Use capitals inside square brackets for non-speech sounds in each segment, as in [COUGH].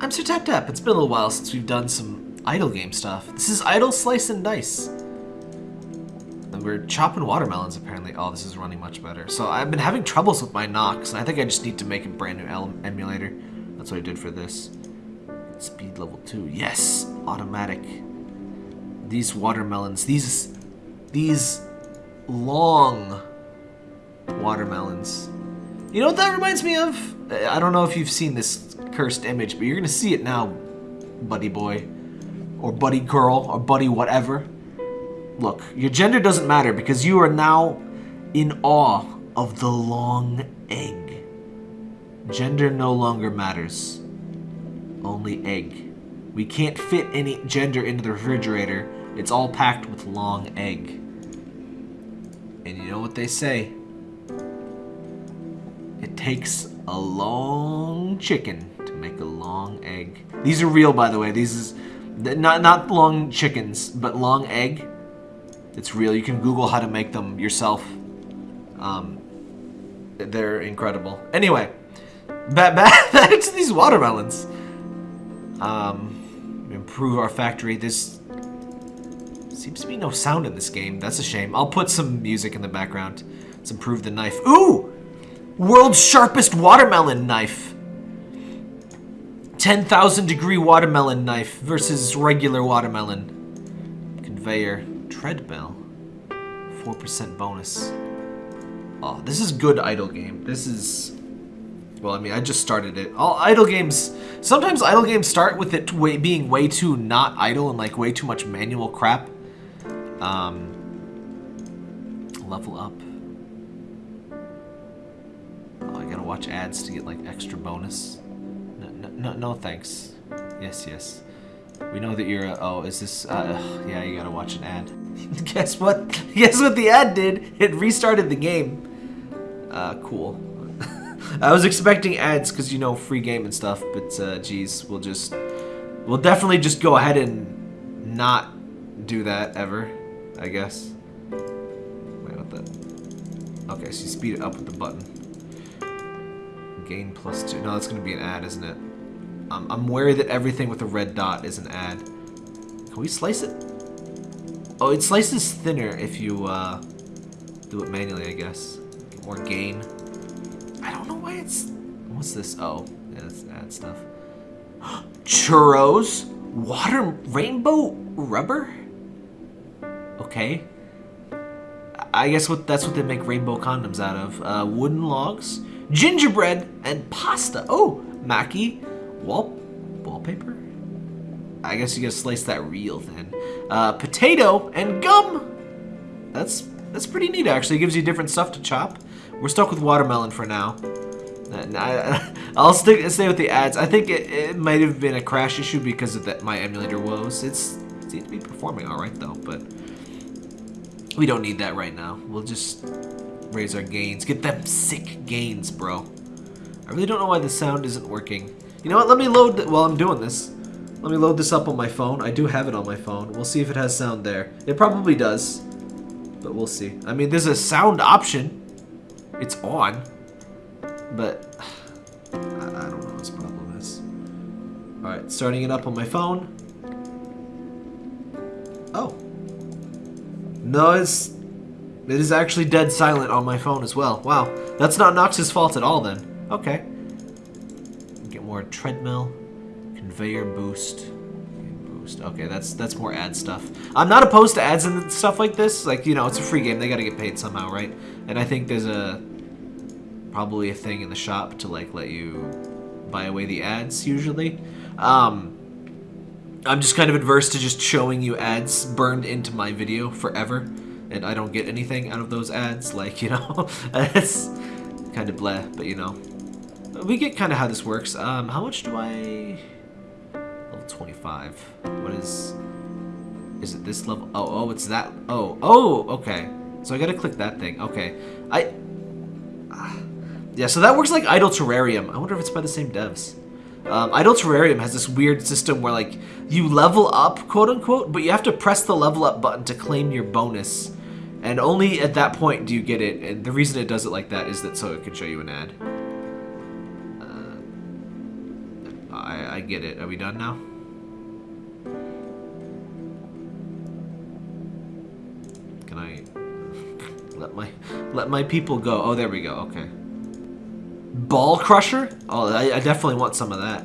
I'm Sir Tap Tap. It's been a little while since we've done some idle game stuff. This is Idle Slice and Dice. And we're chopping watermelons, apparently. Oh, this is running much better. So I've been having troubles with my Nox, and I think I just need to make a brand new emulator. That's what I did for this. Speed level 2. Yes! Automatic. These watermelons, these... These long watermelons. You know what that reminds me of? I don't know if you've seen this cursed image, but you're gonna see it now, buddy boy. Or buddy girl, or buddy whatever. Look, your gender doesn't matter because you are now in awe of the long egg. Gender no longer matters. Only egg. We can't fit any gender into the refrigerator. It's all packed with long egg. And you know what they say? It takes a long chicken to make a long egg. These are real, by the way. These is not not long chickens, but long egg. It's real. You can Google how to make them yourself. Um, they're incredible. Anyway, back back, [LAUGHS] back to these watermelons. Um, improve our factory. This seems to be no sound in this game. That's a shame. I'll put some music in the background. Let's improve the knife. Ooh! World's sharpest watermelon knife. 10,000 degree watermelon knife versus regular watermelon. Conveyor. Treadmill. 4% bonus. Oh, this is good idle game. This is... Well, I mean, I just started it. All idle games... Sometimes idle games start with it way, being way too not idle and like way too much manual crap. Um, level up. Oh, I gotta watch ads to get like extra bonus. No, no, thanks. Yes, yes. We know that you're a, oh, is this, uh, yeah, you gotta watch an ad. [LAUGHS] Guess what? Guess what the ad did? It restarted the game. Uh, cool. [LAUGHS] I was expecting ads because, you know, free game and stuff, but, uh, geez, we'll just, we'll definitely just go ahead and not do that ever, I guess. Wait, what the? Okay, so you speed it up with the button. Gain plus two. No, that's to be an ad, isn't it? I'm, I'm wary that everything with a red dot is an ad. Can we slice it? Oh, it slices thinner if you uh, do it manually, I guess. Get more gain. I don't know why it's... What's this? Oh, yeah, that's ad stuff. [GASPS] Churros? Water rainbow rubber? Okay. I guess what that's what they make rainbow condoms out of. Uh, wooden logs, gingerbread, and pasta. Oh, Mackie, wall wallpaper. I guess you gotta slice that real thin. Uh, potato and gum. That's that's pretty neat actually. It gives you different stuff to chop. We're stuck with watermelon for now. I, [LAUGHS] will stick stay with the ads. I think it, it might have been a crash issue because of that my emulator woes. It's it seems to be performing all right though, but we don't need that right now. We'll just raise our gains. Get them sick gains, bro. I really don't know why the sound isn't working. You know what? Let me load while I'm doing this. Let me load this up on my phone. I do have it on my phone. We'll see if it has sound there. It probably does, but we'll see. I mean, there's a sound option. It's on, but [SIGHS] I, I don't know what this problem is. All right, starting it up on my phone. Oh. No, it's it is actually dead silent on my phone as well. Wow, that's not Nox's fault at all then. Okay. More treadmill, conveyor boost, boost. Okay, that's that's more ad stuff. I'm not opposed to ads and stuff like this. Like you know, it's a free game. They got to get paid somehow, right? And I think there's a probably a thing in the shop to like let you buy away the ads usually. Um, I'm just kind of adverse to just showing you ads burned into my video forever, and I don't get anything out of those ads. Like you know, [LAUGHS] it's kind of bleh, but you know, we get kind of how this works. Um, how much do I? Level 25. What is? Is it this level? Oh, oh, it's that. Oh, oh, okay. So I gotta click that thing. Okay, I. Yeah, so that works like Idle Terrarium. I wonder if it's by the same devs. Um, Idle Terrarium has this weird system where like you level up, quote unquote, but you have to press the level up button to claim your bonus. And only at that point do you get it. And the reason it does it like that is that so it can show you an ad. I, get it. Are we done now? Can I [LAUGHS] let my let my people go? Oh, there we go. Okay. Ball Crusher? Oh, I, I definitely want some of that.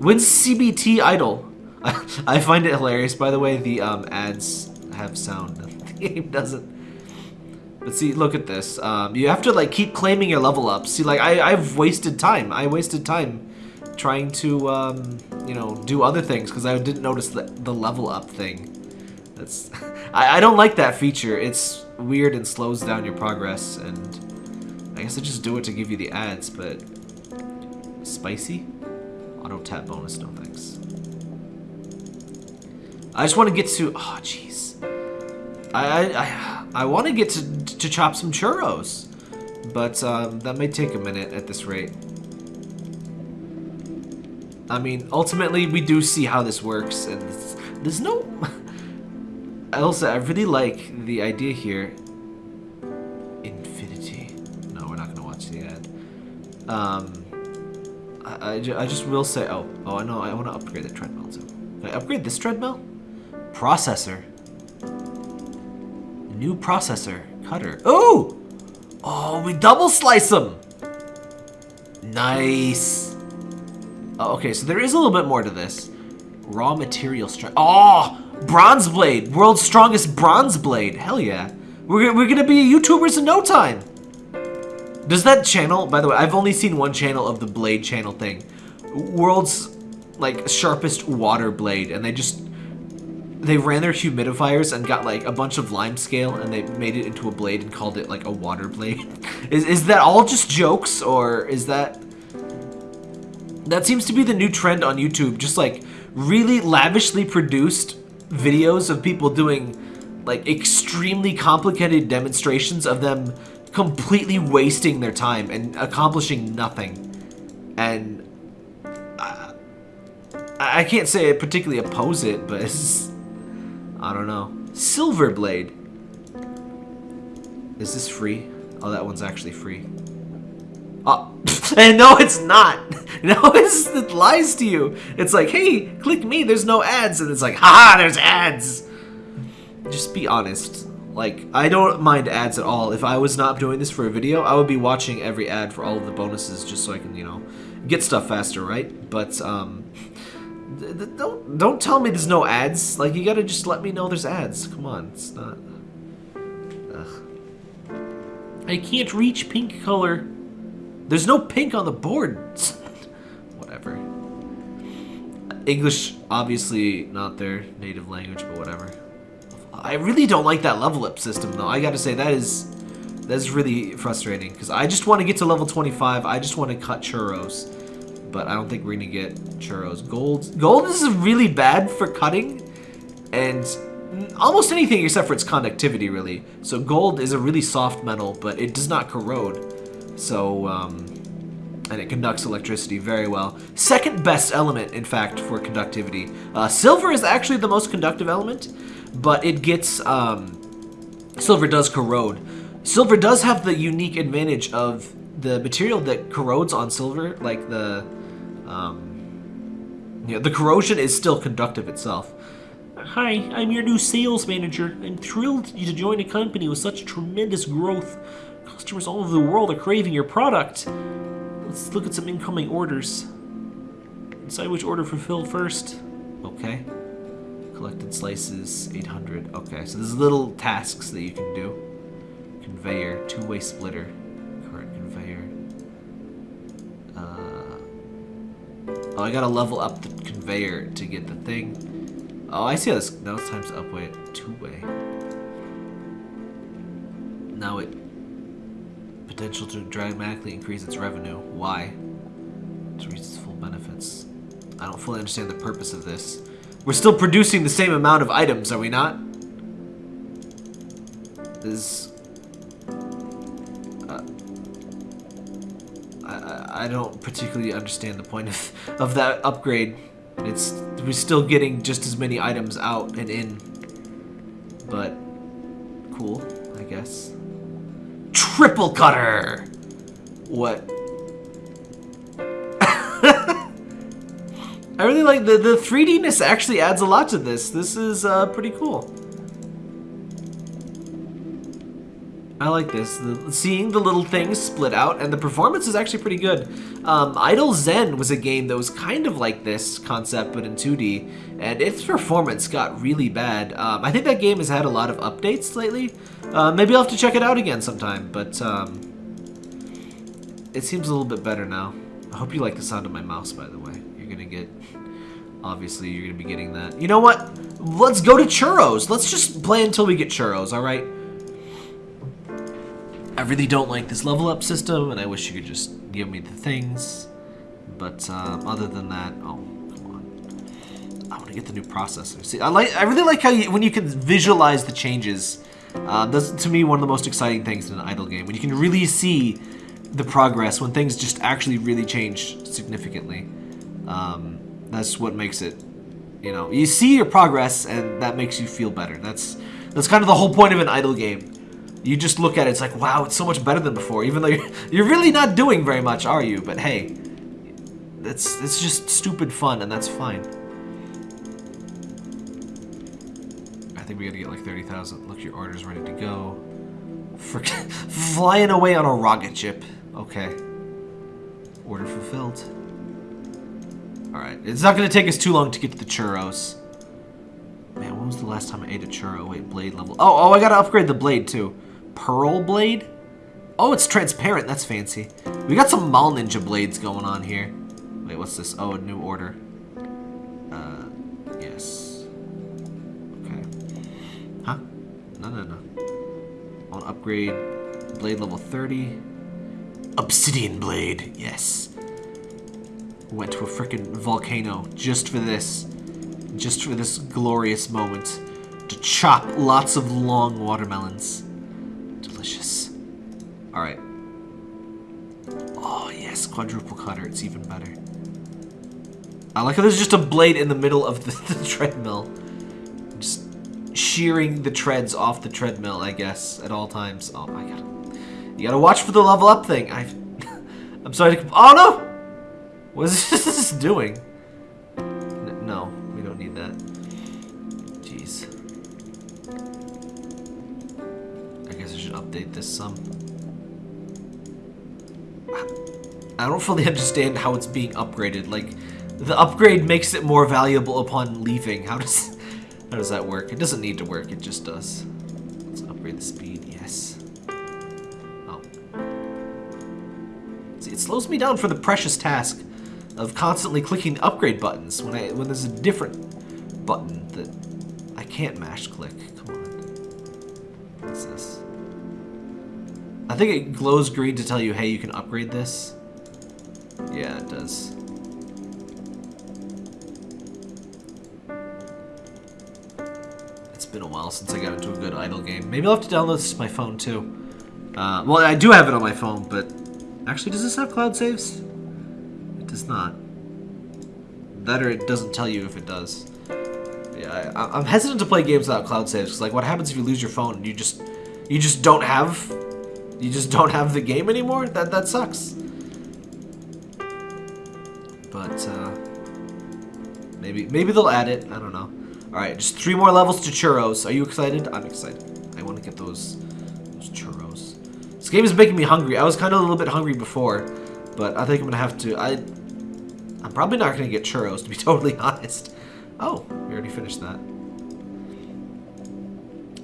When's CBT Idle? I, [LAUGHS] I find it hilarious. By the way, the um, ads have sound. [LAUGHS] The game doesn't. But see, look at this. Um, you have to like keep claiming your level up. See, like I, I've wasted time. I wasted time trying to, um, you know, do other things because I didn't notice the, the level up thing. That's, [LAUGHS] I, I don't like that feature. It's weird and slows down your progress. And I guess I just do it to give you the ads. But spicy, auto tap bonus. No thanks. I just want to get to. Oh, jeez. I I I, I want to get to to chop some churros, but um, that may take a minute at this rate. I mean, ultimately, we do see how this works, and there's no. [LAUGHS] Elsa, I really like the idea here. Infinity. No, we're not gonna watch the ad. Um, I, I, I just will say. Oh, oh, I know. I want to upgrade the treadmill too. Can I upgrade this treadmill? Processor. New processor. Cutter. Oh! Oh, we double slice them! Nice. Oh, okay, so there is a little bit more to this. Raw material strength. Oh! Bronze blade! World's strongest bronze blade! Hell yeah. We're, we're gonna be YouTubers in no time! Does that channel, by the way, I've only seen one channel of the blade channel thing. World's, like, sharpest water blade, and they just they ran their humidifiers and got like a bunch of lime scale and they made it into a blade and called it like a water blade. [LAUGHS] is, is that all just jokes or is that... That seems to be the new trend on YouTube, just like really lavishly produced videos of people doing like extremely complicated demonstrations of them completely wasting their time and accomplishing nothing. And I, I can't say I particularly oppose it, but it's I don't know. Silver Blade. Is this free? Oh, that one's actually free. Oh, [LAUGHS] and no, it's not. [LAUGHS] No, it lies to you. It's like, hey, click me, there's no ads. And it's like, haha, there's ads. Just be honest. Like, I don't mind ads at all. If I was not doing this for a video, I would be watching every ad for all of the bonuses just so I can, you know, get stuff faster, right? But, um, don't don't tell me there's no ads. Like you gotta just let me know there's ads. Come on, it's not. Ugh. I can't reach pink color. There's no pink on the board. [LAUGHS] whatever. English, obviously not their native language, but whatever. I really don't like that level up system though. I gotta say that is that's really frustrating because I just want to get to level 25. I just want to cut churros but I don't think we're gonna get churros. Gold, gold is really bad for cutting, and almost anything except for its conductivity, really. So gold is a really soft metal, but it does not corrode. So, um, and it conducts electricity very well. Second best element, in fact, for conductivity. Uh, silver is actually the most conductive element, but it gets, um, silver does corrode. Silver does have the unique advantage of the material that corrodes on silver, like the um, yeah, the corrosion is still conductive itself. Hi, I'm your new sales manager. I'm thrilled to join a company with such tremendous growth. Customers all over the world are craving your product. Let's look at some incoming orders. Decide which order fulfill first. Okay. Collected slices, 800. Okay, so there's little tasks that you can do. Conveyor, two-way splitter. Current conveyor. Uh, oh, I gotta level up the conveyor to get the thing. Oh, I see how this... Now it's time to upweight two-way. Potential to dramatically increase its revenue. Why? To reach its full benefits. I don't fully understand the purpose of this. We're still producing the same amount of items, are we not? Is uh, I don't particularly understand the point of, of that upgrade. It's We're still getting just as many items out and in. But, Cutter! What? [LAUGHS] I really like the the 3Dness actually adds a lot to this. This is uh, pretty cool. I like this. The, seeing the little things split out, and the performance is actually pretty good. Um, Idle Zen was a game that was kind of like this concept, but in 2D, and its performance got really bad. Um, I think that game has had a lot of updates lately. Uh, maybe I'll have to check it out again sometime, but um, it seems a little bit better now. I hope you like the sound of my mouse, by the way. You're gonna get, obviously, you're gonna be getting that. You know what? Let's go to churros. Let's just play until we get churros, all right? I really don't like this level up system, and I wish you could just give me the things. But um, other than that, oh, come on. I want to get the new processor. See, I like, I really like how you, when you can visualize the changes. Uh, that's to me one of the most exciting things in an idle game when you can really see the progress when things just actually really change significantly. Um, that's what makes it, you know, you see your progress and that makes you feel better. That's that's kind of the whole point of an idle game you just look at it, it's like, wow, it's so much better than before, even though you're, [LAUGHS] you're really not doing very much, are you? But hey, it's, it's just stupid fun, and that's fine. I think we gotta get like 30,000. Look, your order's ready to go. For [LAUGHS] flying away on a rocket ship. Okay. Order fulfilled. Alright, it's not gonna take us too long to get to the churros. Man, when was the last time I ate a churro? Wait, blade level. Oh, oh, I gotta upgrade the blade too. Pearl blade? Oh, it's transparent. That's fancy. We got some Mall Ninja blades going on here. Wait, what's this? Oh, a new order. Uh, yes. Okay. Huh? No, no, no. I want to upgrade blade level 30. Obsidian blade. Yes. Went to a freaking volcano just for this. Just for this glorious moment. To chop lots of long watermelons. Alright. Oh, yes, quadruple cutter. It's even better. I like how there's just a blade in the middle of the, [LAUGHS] the treadmill. Just shearing the treads off the treadmill, I guess, at all times. Oh my god. You gotta watch for the level up thing. I, [LAUGHS] I'm sorry to... Oh, no! What is [LAUGHS] this doing? This some. I don't fully [LAUGHS] understand how it's being upgraded. Like, the upgrade makes it more valuable upon leaving. How does [LAUGHS] how does that work? It doesn't need to work, it just does. Let's upgrade the speed, yes. Oh. See, it slows me down for the precious task of constantly clicking upgrade buttons when I when there's a different button that I can't mash click. Come on. What's this? I think it glows green to tell you, hey, you can upgrade this. Yeah, it does. It's been a while since I got into a good idle game. Maybe I'll have to download this to my phone, too. Uh, well, I do have it on my phone, but... Actually, does this have cloud saves? It does not. That or it doesn't tell you if it does. Yeah, I, am hesitant to play games without cloud saves, because, like, what happens if you lose your phone and you just... You just don't have you just don't have the game anymore? That that sucks. But uh, maybe maybe they'll add it. I don't know. All right, just three more levels to churros. Are you excited? I'm excited. I want to get those those churros. This game is making me hungry. I was kind of a little bit hungry before, but I think I'm gonna have to. I I'm probably not gonna get churros to be [LAUGHS] totally honest. Oh, we already finished that.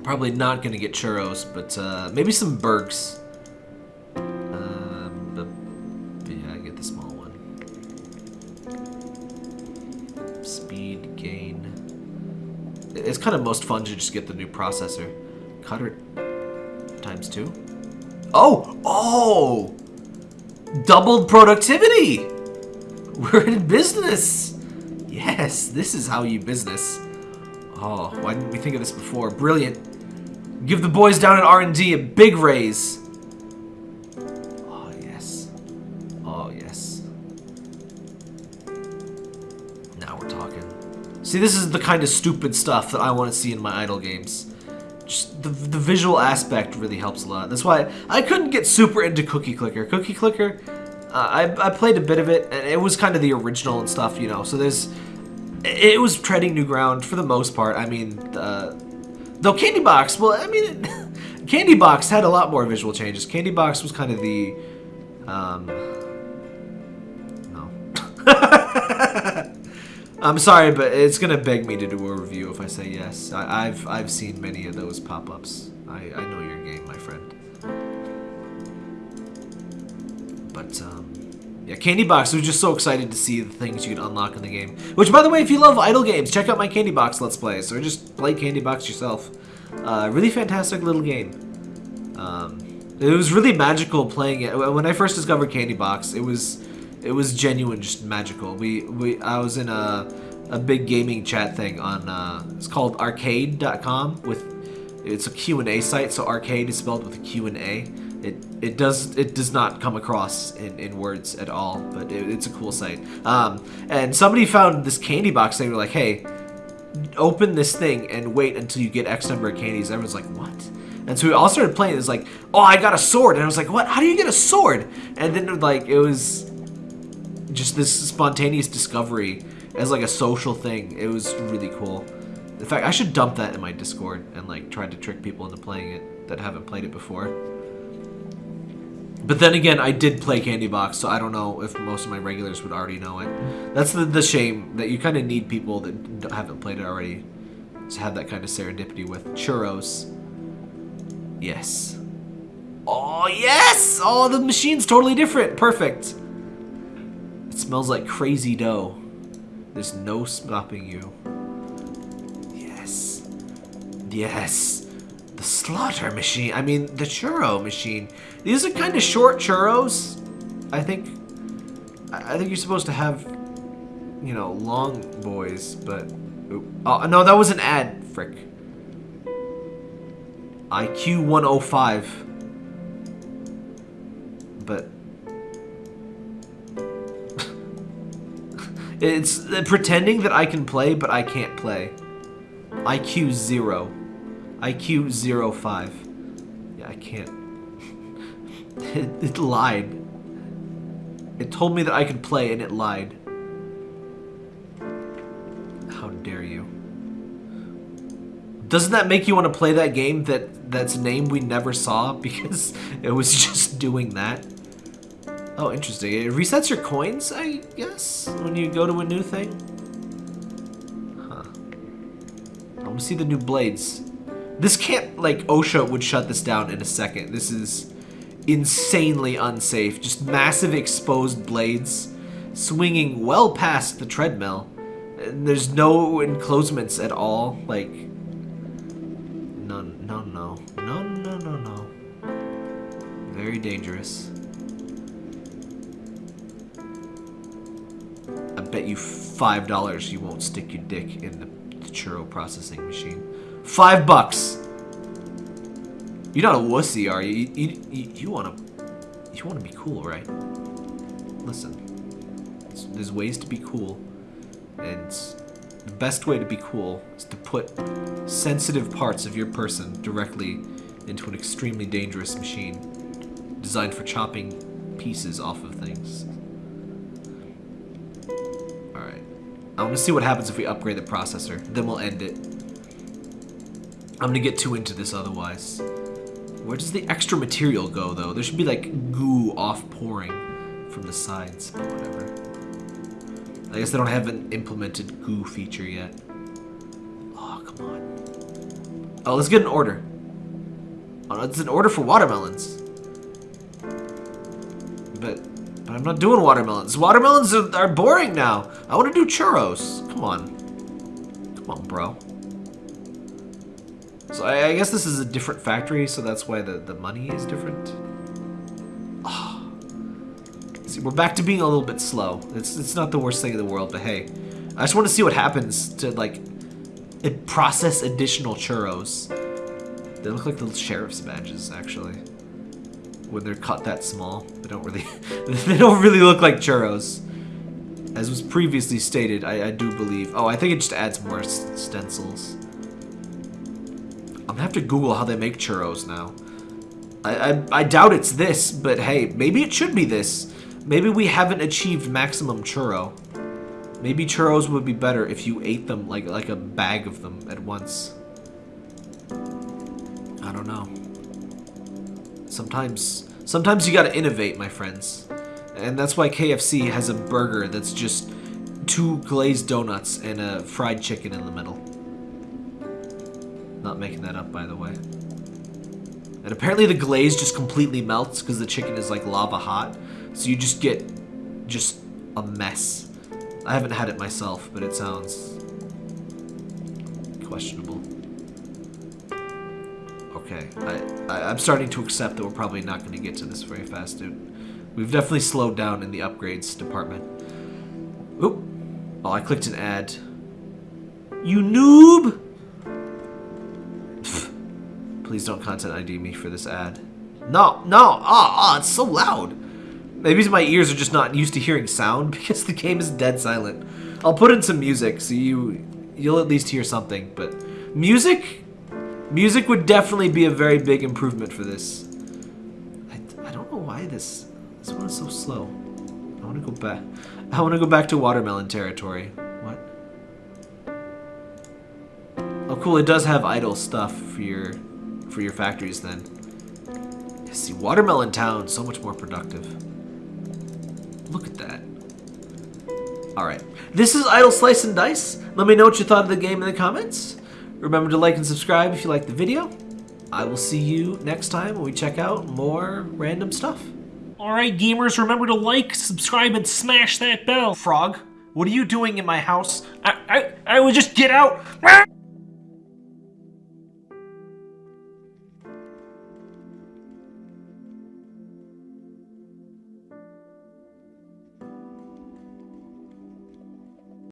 Probably not gonna get churros, but uh, maybe some burgers. Kind of most fun to just get the new processor. Cutter times two. Oh! Oh! Doubled productivity! [LAUGHS] We're in business! Yes, this is how you business. Oh, why didn't we think of this before? Brilliant. Give the boys down at R&D a big raise. See, this is the kind of stupid stuff that I want to see in my idle games. Just the, the visual aspect really helps a lot. That's why I couldn't get super into Cookie Clicker. Cookie Clicker, Uh, I, I played a bit of it, and it was kind of the original and stuff, you know. So there's, it was treading new ground for the most part. I mean, uh, though Candy Box, well, I mean, [LAUGHS] Candy Box had a lot more visual changes. Candy Box was kind of the, um, I'm sorry, but it's gonna beg me to do a review if I say yes. I, have I've seen many of those pop-ups. I, I know your game, my friend. But um, yeah, Candy Box was just so excited to see the things you could unlock in the game. Which, by the way, if you love idle games, check out my Candy Box Let's Plays, or just play Candy Box yourself. Uh, really fantastic little game. Um, it was really magical playing it. When I first discovered Candy Box, it was it was genuine, just magical. We we I was in a a big gaming chat thing on uh, it's called Arqade.com with it's a Q&A site, so Arqade is spelled with a Q and A. It it does it does not come across in, in words at all, but it, it's a cool site. Um, and somebody found this candy box. They were like, "Hey, open this thing and wait until you get X number of candies." Everyone's like, "What?" And so we all started playing. It's like, "Oh, I got a sword," and I was like, "What? How do you get a sword?" And then like it was just this spontaneous discovery as like a social thing. It was really cool. In fact, I should dump that in my Discord and like try to trick people into playing it that haven't played it before. But then again, I did play Candy Box, so I don't know if most of my regulars would already know it. That's the, the shame, that you kind of need people that haven't played it already to have that kind of serendipity with. Churros. Yes. Oh, yes! Oh, the machine's totally different. Perfect. It smells like crazy dough. There's no stopping you. Yes. Yes. The slaughter machine. I mean, the churro machine. These are kind of short churros. I think. I think you're supposed to have, you know, long boys, but. Oh, no, that was an ad. Frick. IQ 105. It's pretending that I can play, but I can't play. IQ 0. IQ 05. Yeah, I can't. It, [LAUGHS] it lied. It told me that I could play and it lied. How dare you. Doesn't that make you want to play that game that that's name we never saw [LAUGHS] because it was just doing that? Oh, interesting. It resets your coins, I guess, when you go to a new thing? Huh. I want to see the new blades. This can't, like, OSHA would shut this down in a second. This is insanely unsafe. Just massive exposed blades swinging well past the treadmill. And there's no enclosements at all. Like, no, no, no. No, no, no, no. Very dangerous. Bet you $5 you won't stick your dick in the, the churro processing machine. Five bucks! You're not a wussy, are you? You, you, you want to you want to be cool, right? Listen, there's ways to be cool, and the best way to be cool is to put sensitive parts of your person directly into an extremely dangerous machine designed for chopping pieces off of things. I want to see what happens if we upgrade the processor. Then we'll end it. I'm to get too into this otherwise. Where does the extra material go, though? There should be, like, goo off-pouring from the sides, but whatever. I guess they don't have an implemented goo feature yet. Oh, come on. Oh, let's get an order. Oh, it's an order for watermelons. I'm not doing watermelons. Watermelons are, are boring now. I want to do churros. Come on. Come on, bro. So I, I, guess this is a different factory, so that's why the, the money is different. Oh. See, we're back to being a little bit slow. It's, it's not the worst thing in the world, but hey. I just want to see what happens to, like, process additional churros. They look like the sheriff's badges, actually. When they're cut that small. They don't really, [LAUGHS] they don't really look like churros. As was previously stated, I, I do believe. Oh, I think it just adds more stencils. I'm gonna have to Google how they make churros now. I, I, I doubt it's this, but hey, maybe it should be this. Maybe we haven't achieved maximum churro. Maybe churros would be better if you ate them like like a bag of them at once. I don't know. Sometimes sometimes you gotta innovate, my friends. And that's why KFC has a burger that's just two glazed donuts and a fried chicken in the middle. Not making that up, by the way. And apparently the glaze just completely melts because the chicken is like lava hot. So you just get just a mess. I haven't had it myself, but it sounds questionable. Okay, I, I, I'm starting to accept that we're probably not going to get to this very fast, dude. We've definitely slowed down in the upgrades department. Oop. Oh, I clicked an ad. You noob! [LAUGHS] Please don't content ID me for this ad. No, no, ah, oh, it's so loud. Maybe my ears are just not used to hearing sound [LAUGHS] because the game is dead silent. I'll put in some music so you you'll at least hear something, but music music would definitely be a very big improvement for this. I, I don't know why this this one is so slow. I want to go back. I want to go back to watermelon territory. What? Oh, cool. It does have idle stuff for your for your factories then. See, Watermelon Town, so much more productive. Look at that. Alright. This is Idle Slice and Dice. Let me know what you thought of the game in the comments. Remember to like and subscribe if you liked the video. I will see you next time when we check out more random stuff. Alright, gamers, remember to like, subscribe, and smash that bell. Frog, what are you doing in my house? I, I, I would just get out.